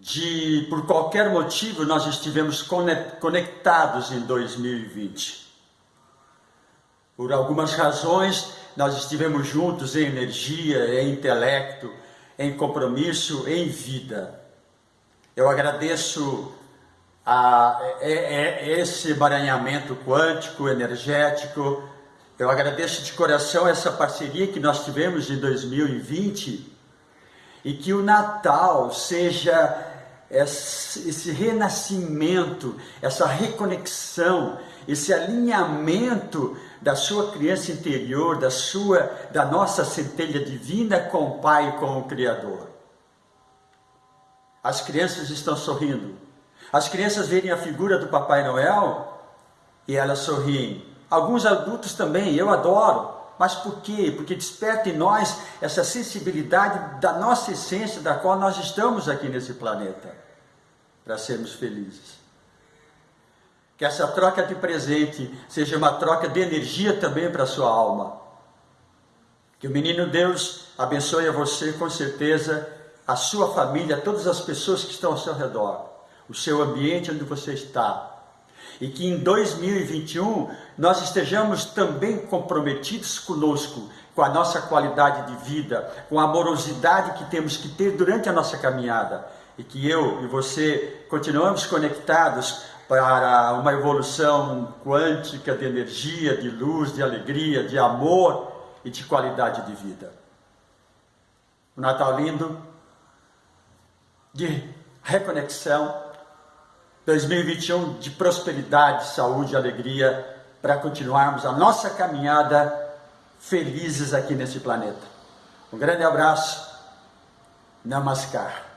de, por qualquer motivo, nós estivemos conectados em 2020. Por algumas razões, nós estivemos juntos em energia, em intelecto, em compromisso, em vida. Eu agradeço a, a, a esse emaranhamento quântico, energético, eu agradeço de coração essa parceria que nós tivemos em 2020 e que o Natal seja esse renascimento, essa reconexão, esse alinhamento da sua criança interior, da sua, da nossa centelha divina com o Pai e com o Criador. As crianças estão sorrindo. As crianças verem a figura do Papai Noel e elas sorriem. Alguns adultos também, eu adoro. Mas por quê? Porque desperta em nós essa sensibilidade da nossa essência, da qual nós estamos aqui nesse planeta, para sermos felizes. Que essa troca de presente seja uma troca de energia também para a sua alma. Que o menino Deus abençoe a você, com certeza, a sua família, todas as pessoas que estão ao seu redor, o seu ambiente onde você está, e que em 2021 nós estejamos também comprometidos conosco, com a nossa qualidade de vida, com a amorosidade que temos que ter durante a nossa caminhada e que eu e você continuamos conectados para uma evolução quântica de energia, de luz, de alegria, de amor e de qualidade de vida. Um Natal lindo, de reconexão, 2021 de prosperidade, saúde e alegria para continuarmos a nossa caminhada felizes aqui nesse planeta. Um grande abraço. Namaskar.